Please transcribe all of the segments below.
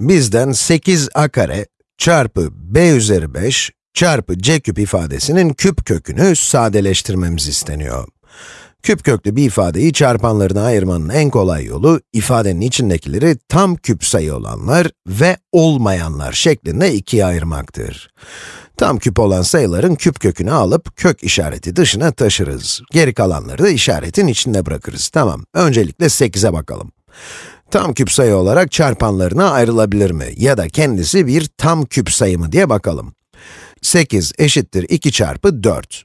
bizden 8a kare çarpı b üzeri 5 çarpı c küp ifadesinin küp kökünü sadeleştirmemiz isteniyor. Küp köklü bir ifadeyi çarpanlarına ayırmanın en kolay yolu, ifadenin içindekileri tam küp sayı olanlar ve olmayanlar şeklinde ikiye ayırmaktır. Tam küp olan sayıların küp kökünü alıp kök işareti dışına taşırız. Geri kalanları da işaretin içinde bırakırız. Tamam, öncelikle 8'e bakalım. Tam küp sayı olarak çarpanlarına ayrılabilir mi? Ya da kendisi bir tam küp sayı mı diye bakalım. 8 eşittir 2 çarpı 4.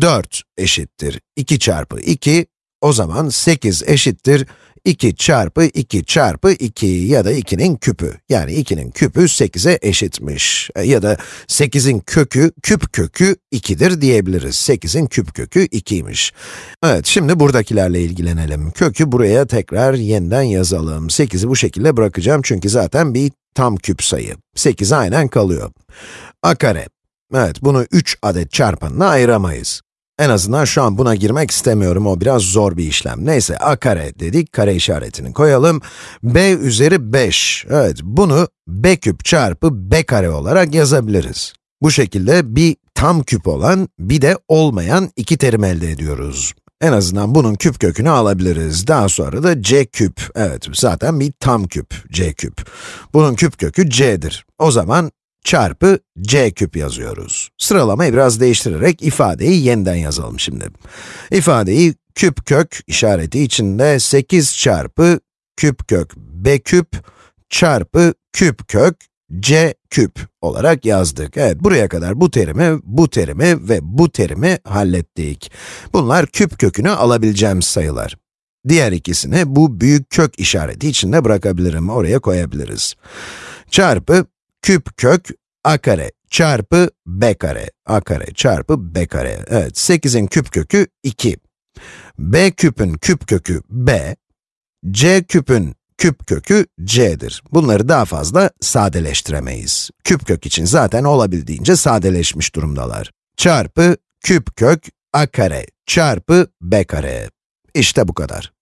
4 eşittir 2 çarpı 2, o zaman 8 eşittir 2 çarpı 2 çarpı 2 ya da 2'nin küpü. Yani 2'nin küpü 8'e eşitmiş. E, ya da 8'in kökü, küp kökü 2'dir diyebiliriz. 8'in küp kökü 2'ymiş. Evet, şimdi buradakilerle ilgilenelim. Kökü buraya tekrar yeniden yazalım. 8'i bu şekilde bırakacağım çünkü zaten bir tam küp sayı. 8 aynen kalıyor. a kare Evet, bunu 3 adet çarpanına ayıramayız. En azından şu an buna girmek istemiyorum, o biraz zor bir işlem. Neyse, a kare dedik, kare işaretini koyalım. b üzeri 5, evet, bunu b küp çarpı b kare olarak yazabiliriz. Bu şekilde bir tam küp olan, bir de olmayan iki terim elde ediyoruz. En azından bunun küp kökünü alabiliriz. Daha sonra da c küp, evet, zaten bir tam küp, c küp. Bunun küp kökü c'dir. O zaman çarpı c küp yazıyoruz. Sıralamayı biraz değiştirerek ifadeyi yeniden yazalım şimdi. İfadeyi küp kök işareti içinde 8 çarpı küp kök b küp çarpı küp kök c küp olarak yazdık. Evet, buraya kadar bu terimi, bu terimi ve bu terimi hallettik. Bunlar küp kökünü alabileceğimiz sayılar. Diğer ikisini bu büyük kök işareti içinde bırakabilirim, oraya koyabiliriz. Çarpı küp kök a kare çarpı b kare, a kare çarpı b kare. Evet, 8'in küp kökü 2. b küpün küp kökü b, c küpün küp kökü c'dir. Bunları daha fazla sadeleştiremeyiz. Küp kök için zaten olabildiğince sadeleşmiş durumdalar. Çarpı küp kök a kare çarpı b kare. İşte bu kadar.